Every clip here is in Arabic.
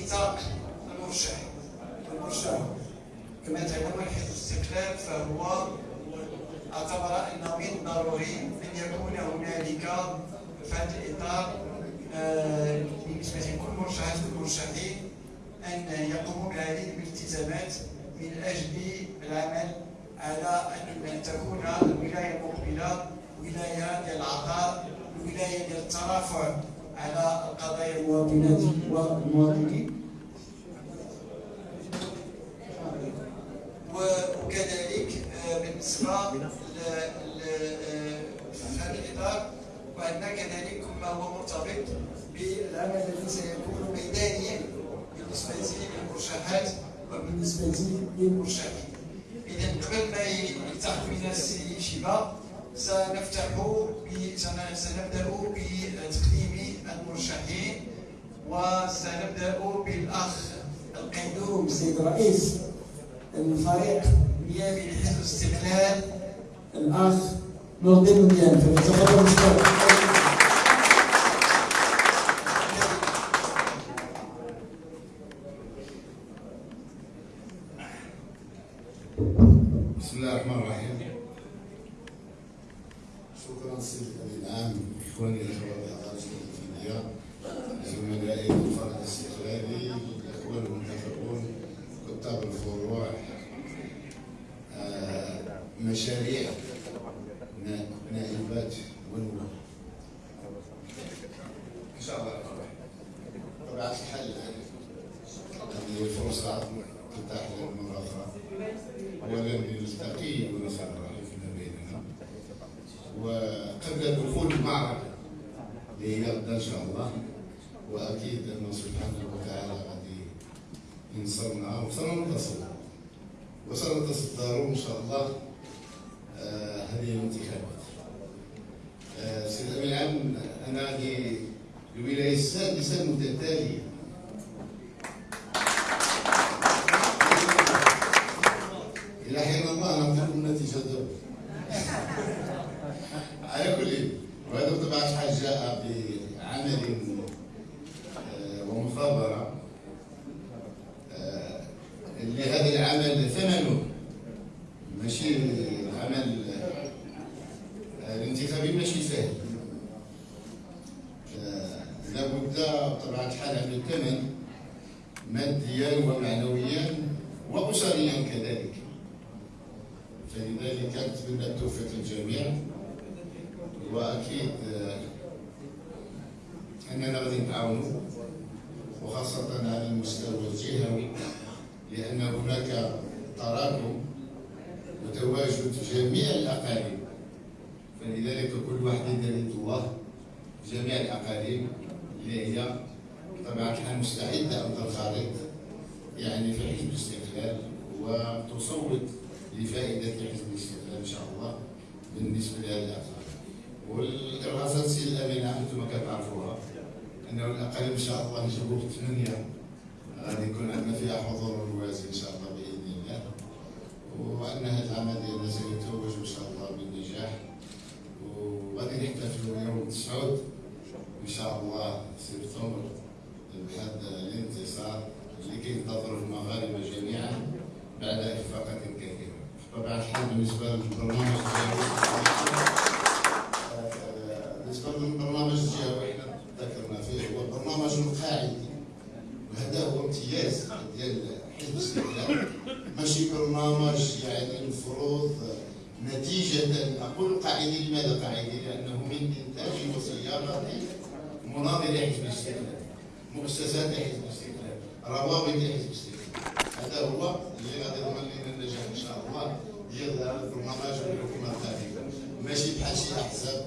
ميثاق المرشح المرشح كما تعلمون حزب الاستقلال فهو اعتبر انه من ضروري ان يكون هنالك في هذا الاطار بالنسبة لكل مرشحات المرشحين ان يقوموا بهذه الالتزامات من أجل العمل على ان تكون الولايه المقبله ولايه ديال العطاء ولايه ديال الترافع على قضايا المواطنات والمواطنين. وكذلك آه، بالنسبة في هذا الإطار وأن كذلك ما هو مرتبط بالعمل الذي سيكون ميدانيا بالنسبة للمرشحات وبالنسبة للمرشحين. اذا قبل ما يلتحق بنا السي شيبا سنفتح سنبدأ بتقديم المرشحين وسنبدأ بالأخ القيدوم سيد رئيس الفريق النيابي لحزب الاستقلال الأخ نور الدين فليتفضل مشكور شكرا سيدي العام اخواني الاخوات اعضاء التنفيذيه زملائي في الفرق الاستقلالي الاخوان المنتخبون كتاب الفروع مشاريع نا- نائبات ونواب ان شاء الله الرحمن الرحيم طبيعه الحال هذه فرصه تتاح لنا مره أخرى ولن نلتقي ونسرع فيما بيننا وقبل دخول المعركة اللي هي غدا إن شاء الله وأكيد أنه سبحانه وتعالى غادي ينصرنا وسننتصر وسنتصدر إن شاء الله آه، هذه الانتخابات آه، سيد الأمين العام أنا هذه الولاية السادسة المتتالية إلى حين الله ننتظر النتيجة دابا على كل وهذا بطبيعة الحال جاء بعمل آه، ومثابرة آه، اللي هذا العمل ثمنه ماشي العمل آه، الانتخابي ماشي سهل آه، لابد بطبيعة الحال عن الثمن ماديا ومعنويا وأسريا كذلك. فلذلك أتمنى التوفيق للجميع وأكيد آه، أننا غادي نتعاونوا وخاصة على المستوى الجهوي لأن هناك تراكم وتواجد جميع الأقاليم. فلذلك كل واحد يد الله جميع الأقاليم اللي هي بطبيعة الحال مستعدة أن تنخرط يعني في حزب الاستقلال. وتصوت لفائدة حزب الاستقلال إن شاء الله بالنسبة لهذه الأعمال والإرهاصات سي الأمين عام أنتم كتعرفوها. أنه الأقل إن شاء الله نجيبوه ثمانية غادي يكون عندنا فيها حضور موازي إن شاء الله بإذن الله وأن هذا العمل ديالنا سيتوج إن شاء الله بالنجاح وغادي نحتفلوا يوم التسعود إن شاء الله سبتمبر بهذا الانتصار اللي كينتظره المغاربة جميعا بعد إخفاقات كثيرة طبعا الحال بالنسبة للبرنامج ديالو آه، بالنسبة للبرنامج ديالو إحنا ذكرنا فيه هو برنامج قاعدي وهذا هو امتياز ديال حزب الاستقلال ماشي برنامج يعني المفروض نتيجة أقول قاعدي لماذا قاعدي؟ لأنه من إنتاج وصياغة مناظر حزب الاستقلال مؤسسات حزب الاستقلال روابط حزب الاستقلال هذا هو اللي غادي يضمن لنا النجاح إن شاء الله. ديال البرنامج والحكومة القادمه ماشي بحال شي أحزاب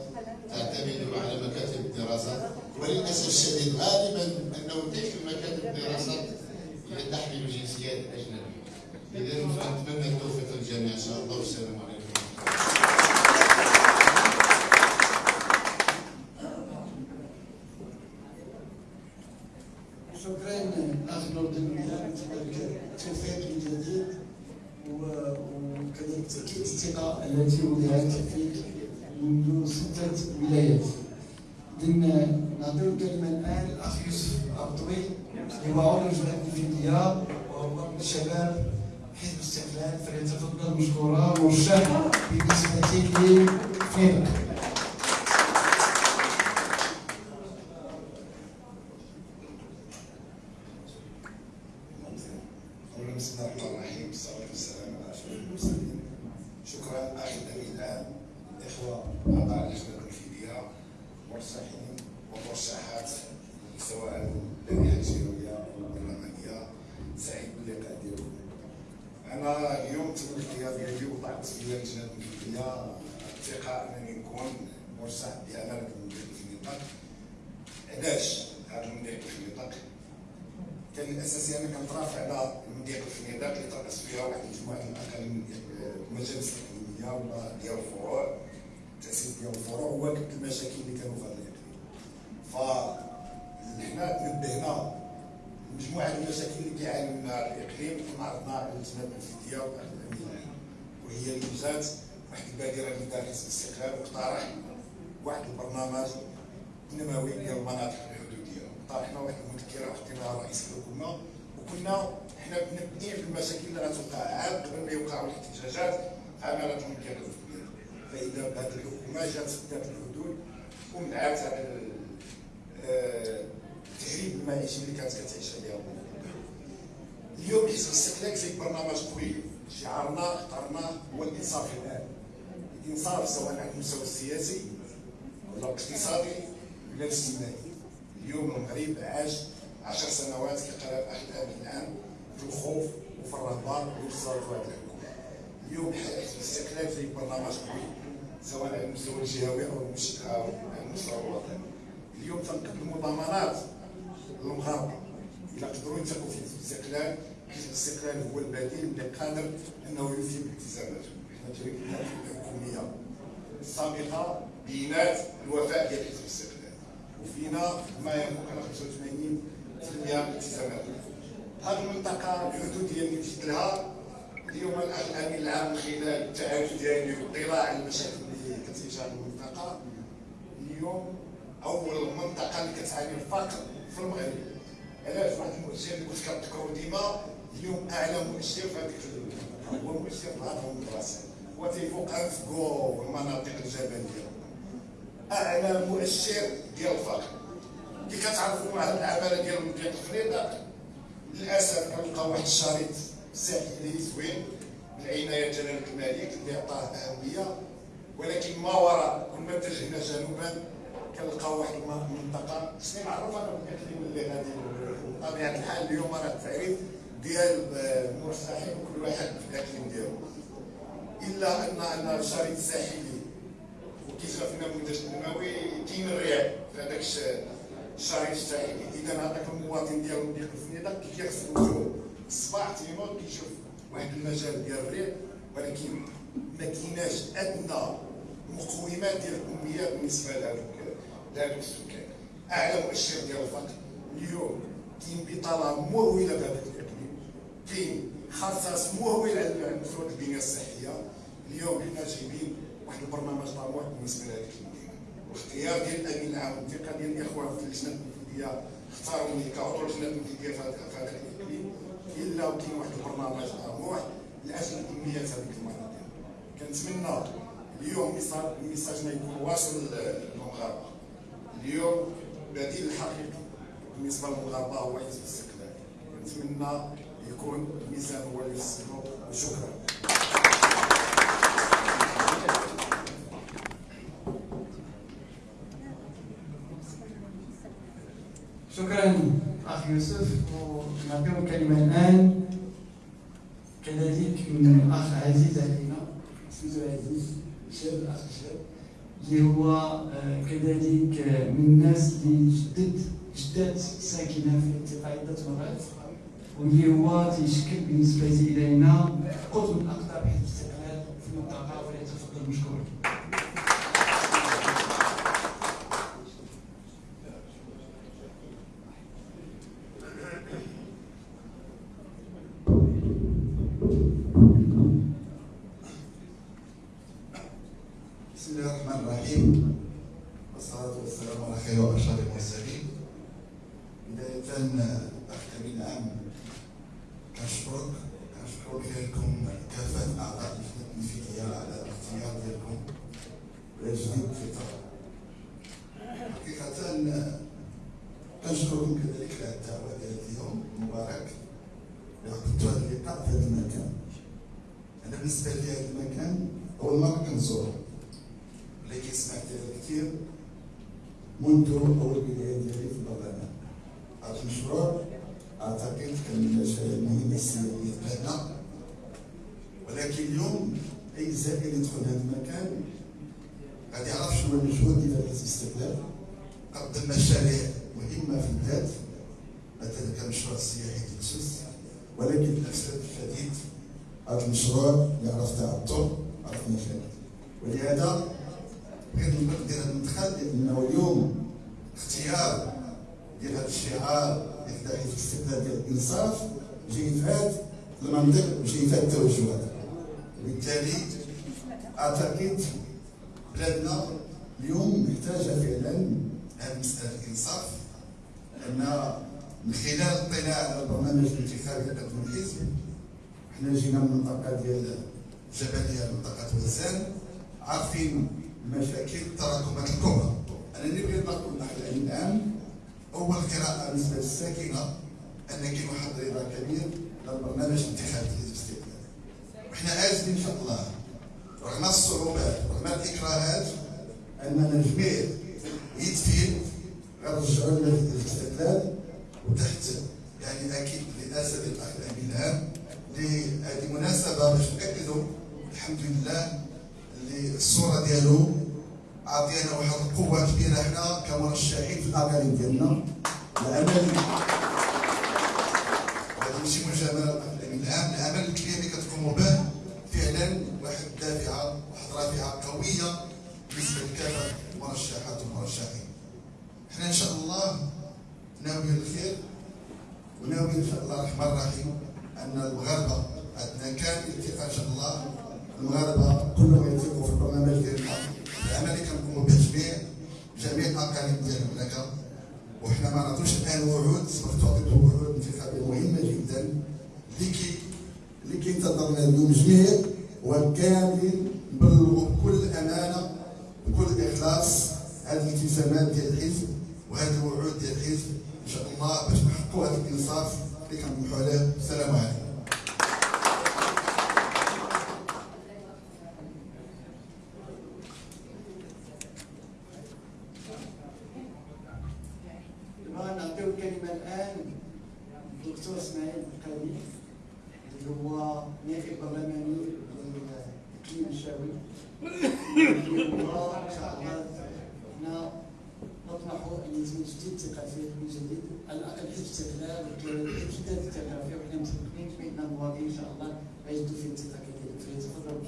تعتمد على مكاتب الدراسات وللأسف الشديد غالبا أنه تلك المكاتب الدراسات هي تحمل جنسيات أجنبية. اذا فنتمنى التوفيق للجميع. إن شاء الله. والسلام عليكم شكرا اخ نور الدين ميلان كذلك التوفيق الجديد و- وكذلك تاكيد الثقه التي وضعت فيك منذ سته اذن نعطيو الكلمة الان الاخ يوسف الطويل هو عضو لجنة الفدية وهو من شباب حزب الاستقلال فليتفضل مشكورا مرشح بالنسبة لفريق بسم الله الرحمن الرحيم والصلاه والسلام على اشرف المرسلين شكرا أخي الامين العام الاخوه اعضاء لجنه الفديه مرشحين ومرشحات سواء اللائحه الجهويه أو البرلمانيه سعيد باللقاء ديالكم أنا اليوم تم الاختيار ديالي وضعت في لجنه الفديه الثقة أنني نكون مرشح بأمانة المدير في النطاق. علاش هذا المدير في النطاق؟ كان الأساسي أنا كنترافع على المضيق الفنيدات اللي ترأس فيها واحد المجموعة الاقاليم المجالس الاقليميه ولا ديال الفروع التاسيس ديال الفروع وواكبت المشاكل اللي كانوا في هذا الاقليم نبهنا مجموعة المشاكل اللي كيعاني منها الإقليم كنا عرضنا على اللجنه الفدية وهي ايجاد واحد البادره اللي دار حزب الاستقلال واقترح واحد البرنامج نموي ديال المناطق طرحنا واحد المذكرة وحطيناها رئيس الحكومة. وكنا حنا منبهين بالمشاكل اللي غتوقع عاد قبل ما يوقعوا الاحتجاجات عملت الفكريه فإذا بهذه الحكومة جات سدات الحدود ومنعت هذا التهريب المعيشي اللي كانت كتعيش عليها اليوم حزب الاستقلال في برنامج قوي شعارنا اخترناه هو الإنصاف الآن. الانصاف سواء على المستوى السياسي ولا الاقتصادي ولا الاجتماعي اليوم المغرب عاش عشر سنوات كقرار احلام الآن في الخوف وفي الرهبه وفي هذه الحكومة. اليوم الاستقلال في برنامج قوي سواء على المستوى الجهوي أو على المستوى الوطني. اليوم تنقدموا ضمانات للمغاربه الا قدروا يثقوا في الاستقلال الاستقلال هو البديل اللي قادر أنه يوفي بالتزاماته الحكوميه السابقه بينات الوفاء ديال حزب الاستقلال وفينا ما على 85% من الالتزامات هذه المنطقة الحدوديه اللي مشيت لها اليوم الامين العام من خلال التعارف ديالي والاطلاع على المشاكل اللي كتعيشها المنطقة اليوم اول منطقه اللي كتعاني الفقر في المغرب علاش واحد المؤشر اللي كنت كنذكرو ديما اليوم اعلى مؤشر في هذيك هو مؤشر الهضم المدرسة هو تيفوق انفكو والمناطق الجبلية. أعلى مؤشر ديال الفقر كي كتعرفوا مع العماله ديال مدير الخريطه للأسف كنلقاو واحد الشريط ساحلي زوين بالعناية جلاله الملك اللي عطاه أهمية. ولكن ما وراء كل ما اتجهنا جنوبا كنلقاو واحد المنطقة. شنو معروفه أنا بالاقليم اللي غادي بطبيعة الحال اليوم راه التعريف ديال المرشحين وكل واحد في الأقليم ديالو. إلا ان الشريط الساحلي كيجرى فينا النموذج النموي كاين الرياض في هذاك الشريط الساحلي. إذا هذاك المواطن ديالو ديال الفنيدق كي كيغسل وجهه الصباح تينوض كيشوف واحد المجال ديال الريح ولكن ما كايناش أدنى مقومات ديال الاميه بالنسبة لهذوك لهذوك السكان. اعلى مؤشر ديال الفقر اليوم كاين بطالة مهوله في هذاك الاقليم كاين خصاص مهول على مستوى البنية الصحيه اليوم حنا جايبين واحد البرنامج طموح بالنسبة لهذيك المدينة واختيار ديال الأمين العام والثقة ديال الإخوان في اللجنة التنفيذية اختاروني كعضو اللجنة التنفيذية في هذا الاقليم إلا وكاين واحد البرنامج طموح لأجل تنميه هذيك المناطق كنتمنى اليوم ميساجنا يكون واصل للمغاربة. اليوم بديل الحقيقي بالنسبة للمغاربة هو حزب الاستقلال. كنتمنى يكون الميزان هو اللي يوصلوا وشكرا. شكرا اخ يوسف. ونعطيهم الكلمة الآن. كذلك من اخ عزيز علينا. سميتو عزيز. شاب أخ شاب. اللي هو آه، كذلك من الناس اللي جدد جدات ساكنة في المنطقة عده مرات. واللي هو تيشكل بالنسبة إلينا قطب من اقطاب حزب الاستقلال في المنطقة وليتفضل مشكورا والصلاة والسلام على خير وأشرف المرسلين بداية أختم الامين العام كنشكرك كنشكر ديالكم كافه اعضاء اللجنه التنفيذيه على الاختيار ديالكم ويجديد في الطلب حقيقه كنشكركم كذلك على الدعوه ديال اليوم المبارك اللي عقدتوا هذا اللقاء في هذا المكان أنا بالنسبة لي هذا المكان اول مره كنزوره ولكن سمعت ديالو كثير منذ أول بداية ديالي في البرلمان هذا المشروع اعتقد المشاريع المهمه السياسيه بلادنا ولكن اليوم أي زائر يدخل هذا المكان غادي يعرف شنو المجهود ديال حزب الاستقلال. قدم مشاريع مهمة في البلاد مثلا كمشروع السياحي سوس ولكن للاسف الشديد هذا المشروع يعرف تعطل عرف مشاكل ولهذا بغيت ندير هذا المدخل لأنه اليوم اختيار ديال هذا الشعار ديال حزب الاستقلال ديال الانصاف جاي هذا المنطق وجاي في هذا التوجهات وبالتالي أعتقد بلادنا اليوم محتاجة فعلا هذه مسألة الانصاف ان من خلال الاطلاع على البرنامج الانتخابي لقدم الحزب حنا جينا من المنطقة ديال جبلية منطقة وزان عارفين المشاكل التراكمات الكبرى. أنا اللي بغيت نقول نحن الآن اول قراءه بالنسبة للساكنة أن كاين واحد الرضا كبير للبرنامج الانتخابي الاستقلال. وحنا عاجزين ان شاء الله رغم الصعوبات رغم الإكراهات اننا جميع يد في يد غنرجعوا للاستقلال وتحت يعني أكيد رئاسه الاخ الامين العام لهذه مناسبة باش نأكدوا الحمد لله اللي الصورة ديالو. عطينا واحد القوه كبيرة حنا كمرشحين في الاقاليم ديالنا العمل وهذا ماشي مجامله الاخ الامين العام العمل الكبير اللي كتقوموا به فعلا واحد دافعه واحد رافعه قويه بالنسبة لكافه المرشحات والمرشحين إحنا ان شاء الله ناويين الخير وناوي ان شاء الله الرحمن الرحيم ان المغاربه عندنا كامل الثقه ان شاء الله المغاربه كلهم يثقوا في البرنامج ديالنا العمل اللي كنقوموا به جميع جميع الاقاليم ديال المملكه وحنا ما نعطوش الان وعود سبق تعطيتوا وعود انتخابيه مهمه جدا اللي كي اللي كينتظرنا اليوم جميع وكامل نبلغوا بكل امانه بكل اخلاص هذه الالتزامات ديال الحزب وهذه الوعود ديال الحزب. إن شاء الله باش نحققوا هذا الإنصاف اللي كنطمحوا عليه. السلام عليكم دابا نعطيو الكلمة الآن للدكتور إسماعيل القادي اللي هو نائب برلماني لإقليم الشاوي اللي هو إن شاء الله حنا نطمح أن يتم تجديد الثقافي من جديد على الأقل حزب الاستقلال والامتداد الثقافي وحنا متفقين بأن المواطنين إن شاء الله غيجدوا فيه الثقة كذلك فليتفضلوا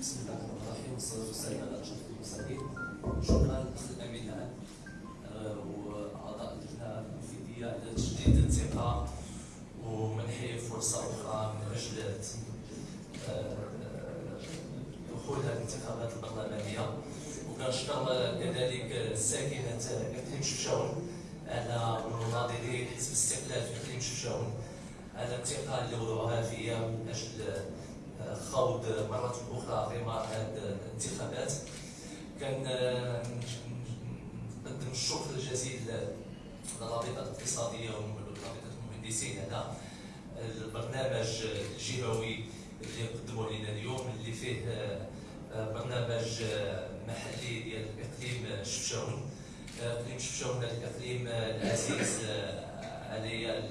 بسم الله الرحمن الرحيم والصلاة والسلام على أشرف المرسلين شكرا للأخ الأمين العام آه، وأعضاء اللجنة التنفيذية على تجديد الثقة ومنحي فرصة أخرى من أجل آه، دخول هذه الانتخابات البرلمانية وكنشكر كذلك ساكنة إقليم شفشاون على مناضلي حزب الاستقلال في إقليم شفشاون على الثقة اللي وضعوها فيا من أجل خوض مرة أخرى غمار هذه الانتخابات. كان نقدم الشكر الجزيل للرابطة الاقتصادية ورابطة المهندسين على البرنامج الجهوي اللي قدموه لنا اليوم اللي فيه برنامج محلي ديال اقليم شفشاون آه، اقليم شفشاون الاقليم آه، العزيز آه، عليا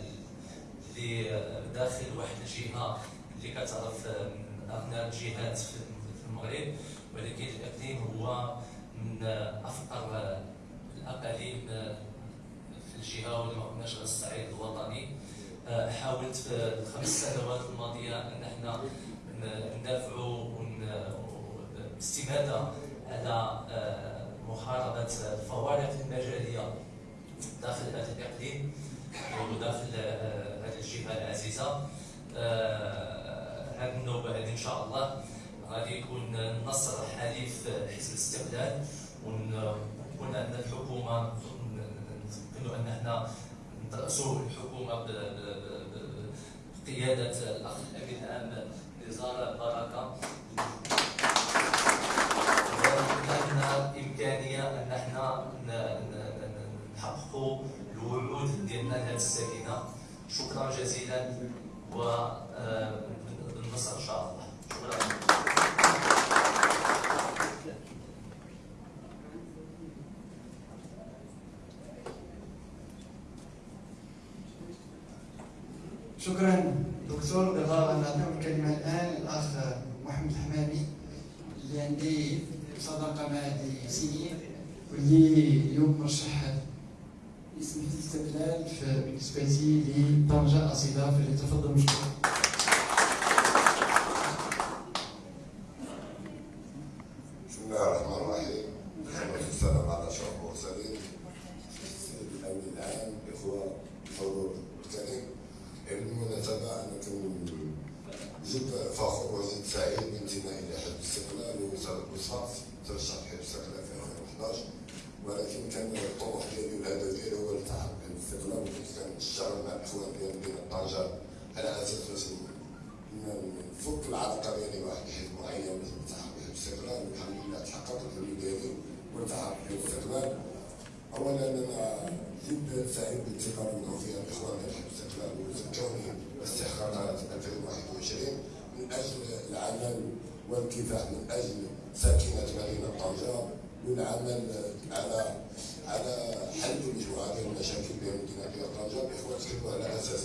اللي آه، داخل واحد الجهة اللي كتعرف آه، من أغنى الجهات في المغرب. ولكن الاقليم هو من آه، أفقر آه، الأقاليم آه، في الجهة ولا ما قلناش على الصعيد الوطني. آه، حاولت في الخمس سنوات الماضية أن إحنا ندافعوا باستماته على آه، محاربه الفوارق المجاليه داخل هذا الاقليم وداخل آه، هذه الجهة العزيزة. آه، هذه النوبة هذه إن شاء الله غادي يكون النصر حليف حزب الاستقلال. ونكون عندنا الحكومة نتمكنوا أن إحنا نرأسوا الحكومة بقيادة الأخ الامين العام نزار بركه عندنا امكانيه أن إحنا نحققوا الوعود ديالنا لهذه الساكنه شكرا جزيلا وبالنصر إن شاء الله. شكرا. شكرا دكتور. بغا نعطيو الكلمة الآن للاخ محمد الحمامي اللي عندي صداقه مع هذه سنين واللي اليوم مرشح اسم الاستقلال بالنسبة لي لطنجة أصيلة فليتفضل مشكور بسم الله الرحمن الرحيم والصلاة والسلام على أشرف المرسلين السيد الأمين العام الإخوة الحضور الكريم بالمناسبة أنا جد فخور وجد سعيد بانتمائي إلى حزب الاستقلال وصفات ترشح حزب الاستقلال في 2011 ولكن كان الطموح ديالي والهدف ديالي هو الالتحاق بحزب الاستقلال وكنت كنشتغل مع الإخوان ديال مدينة طنجة على أساس باش نفك العلاقة ديالي واحد الحزب معين باش نلتحق بحزب الاستقلال والحمد لله تحققت الحلم ديالي والتحق بحزب الاستقلال. أولا أنا جد سعيد بالثقه في الاخوان ديال حزب الاستقلال وزكوني استحقاقات 2021 من أجل العمل والكفاح من أجل ساكنة مدينه طنجة والعمل على على حل مجموعة ديال المشاكل بين مدينة طنجة تكلموا على أساس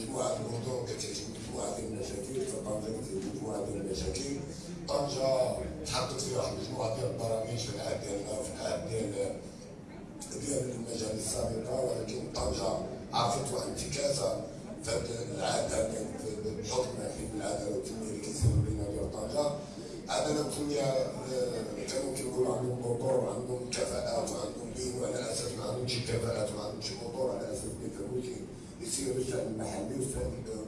مجموعة المدن كتعيش مجموعة ديال المشاكل فطنجة كتعيش مجموعة ديال المشاكل. طنجة تحققت فيها واحد المجموعه ديال البرامج في العهد ديالنا وفي العهد ديال ديال المجال السابقه ولكن طنجة عرفت واحد الانتكاسه في هذا بحكم حزب العداله والتنميه اللي كيسير بين ديال طنجه عداله والتنميه كانوا كيقولوا عندهم موتور وعندهم كفاءات وعندهم دين وعلى أساس ما عندهمش كفاءات وما عندهمش موتور على أساس ما يسير الشأن المحلي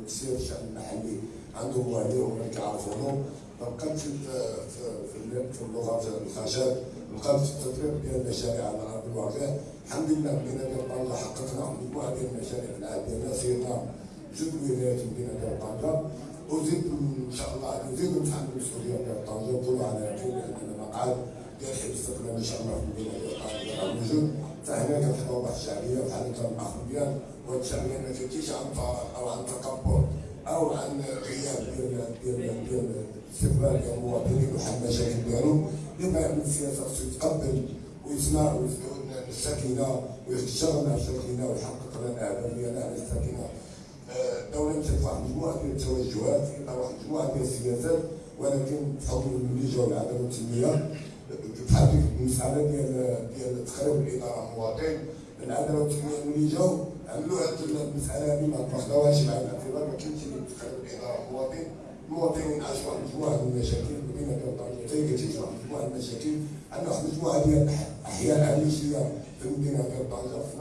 ويسير الشأن المحلي. عندهم والديهم اللي كيعرفوهم فبقات في في في اللغة الخشب. بقات في التطبيق ديال المشاريع على ارض الواقع الحمد لله ديال طنجه حققنا. مجموعه ديال المشاريع في العهد ديالنا جزء ولايات المدينة ديال طنجه وزيد إن شاء الله نزيد نتحمل المسؤولية ديال طنجه وكلوا على يقين بأن المقعد ديال حزب الاستقلال إن شاء الله في المدينة ديال طنجه موجود فهنا كنحضر واحد الشعبية بحال كان الاخ مزيان وهاد الشعبية ما كتجيش عن فراغ أو عن تكبر أو عن غياب ديال ديال ديال استقبال ديال المواطنين وحل المشاكل ديالهم لما يعمل السياسة خصو يتقبل ويسمع الساكنه ويشتغل مع الساكنه ويحقق لنا الاهداف ديالنا على الساكنه الدولة مشات واحد المجموعه ديال التوجهات في واحد المجموعه ديال السياسات ولكن بحكم الملي جاو العداله والتنميه بحال المسألة ديال ديال تخريب الإدارة المواطن. العداله والتنميه ملي جاو عملوا هاد المسألة هذه ما تاخذوهاش مع الاعتبار ما كاينش اللي تخرب الإدارة المواطن. المواطنين عاشوا واحد المجموعه من المشاكل المدينة ديال حتى كتعيش واحد المجموعه من المشاكل. عندنا واحد المجموعه ديال الاحياء عريشيه في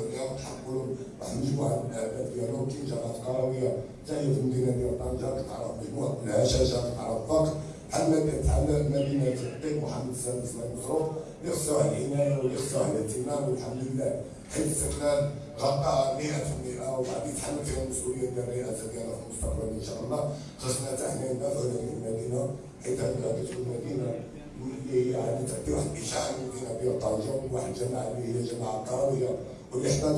عليها ونحققوا لهم واحد المجموعه من الاهداف ديالهم كاين جامعة قرويه حتى هي في المدينة ديال طنجه كتعرف مجموعة من الهشاشه كتعرف الفقر بحال بحال مدينة الطيب محمد السادس ينصرو اللي خصوها العنايه واللي الاهتمام والحمد لله حيث الاستقلال غطى 100% وغادي يتحمل فيها المسؤولية ديال الرئاسة ديالها في المستقبل إن شاء الله. خصنا حتى حنا ندافعوا على المدينة. حيت هذه غادي تكون مدينه هي غادي تعطي واحد الاشعاع ديال طنجه واحد الجماعه اللي هي جماعة قرويه واللي احتاج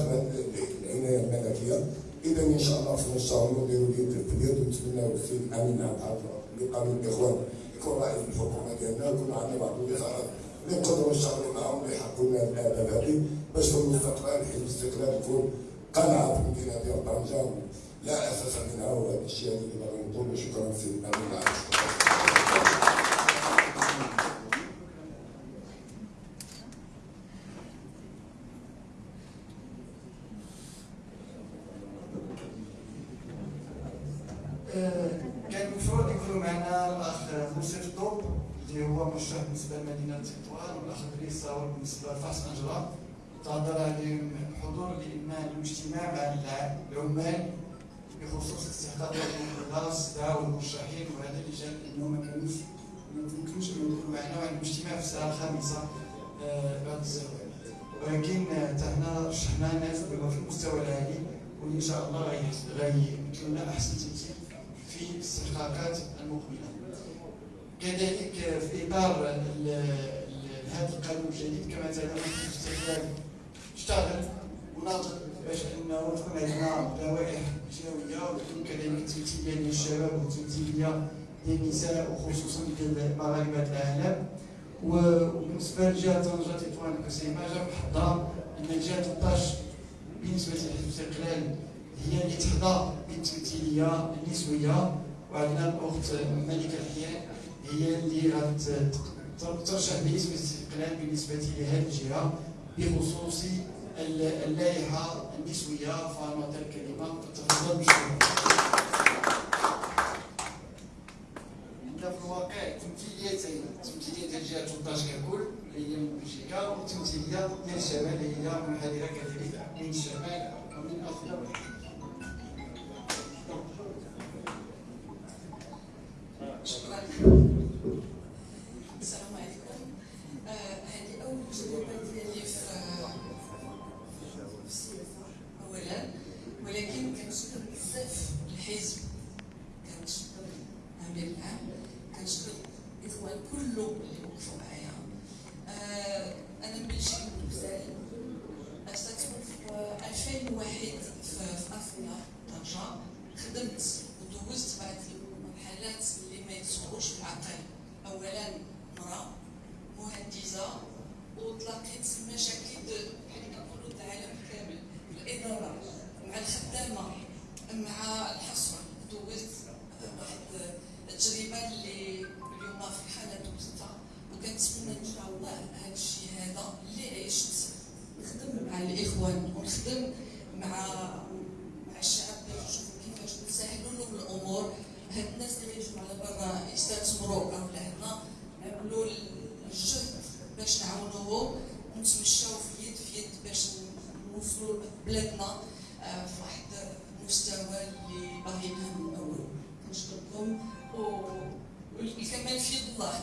العناية الملكية. إذا إن شاء الله خصنا نشتغلوا ونديروا اليد في اليد ونتمناو السيد الامين عبد اللي قانون الإخوان. يكون رئيس الحكومة ديالنا يكون عندنا بعض الوزارات اللي نقدروا نشتغلوا معاهم اللي يحققوا لنا الأهداف هذه. باش في المستقبل حزب الاستقلال يكون قلعه في المدينة ديال طنجة لا أساس منها وهذا الشيء اللي باغي نقول شكرا سيدي الامين كان اللي هو مرشح بالنسبة لمدينة تطوان والأخ إدريس صاور بالنسبة لفاس انجرا تعذر عليهم الحضور لأن الاجتماع مع العمال بخصوص استحقاقات الناس دعوا المرشحين وهذا اللي جاب انه ما كانوش ما يمكنش يكونوا معنا وعندهم اجتماع في الساعة الخامسة آه، بعد الزواج ولكن تهنا رشحنا ناس في المستوى العالي واللي إن شاء الله غيمثلوا لنا أحسن تمثيل في الاستحقاقات المقبلة. كذلك في إطار هذا القانون الجديد كما تعلمون الاستقلال. اشتغل وناضل باش إنه تكون عندنا لوائح جهويه وتكون كذلك تمثيليه للشباب وتمثيليه للنساء وخصوصا لمغاربه العالم. وبالنسبه لجهه طنجة تطوان كسيما جا بحظها ان الجهه 13 بالنسبة لحزب الاستقلال هي اللي تحظى بالتمثيليه النسوية. وعندنا الأخت ملكة الحيان هي اللي غترشح باسم الاستقلال بالنسبة لهذه الجهة بخصوص اللائحة النسوية فانا الكلمة تفضل بشكرا في الواقع تمثيليتين تمثيلية ديال جهة 13 ككل اللي هي من بلجيكا وتمثيلية ديال الشمال اللي هي منحدرة كذلك من الشمال ومن أفريقيا. شكرا. السلام مع الخدامة مع الحصر دوزت واحد التجربة اللي اليوم في الحاله دوزتها. وكنتمنى إن شاء الله هذا الشيء هذا اللي عشت نخدم مع الإخوان ونخدم مع مع الشعب نشوفوا كيفاش نسهلوا لهم الأمور. هاد الناس اللي يجوا على برا يستثمروا أو لهنا نعملوا الجهد باش نعاونوهم ونتمشاو في يد في يد باش نوصلوا بلادنا آه، في واحد المستوى اللي باغي نفهم من اول كنشكركم والكمال في يد الله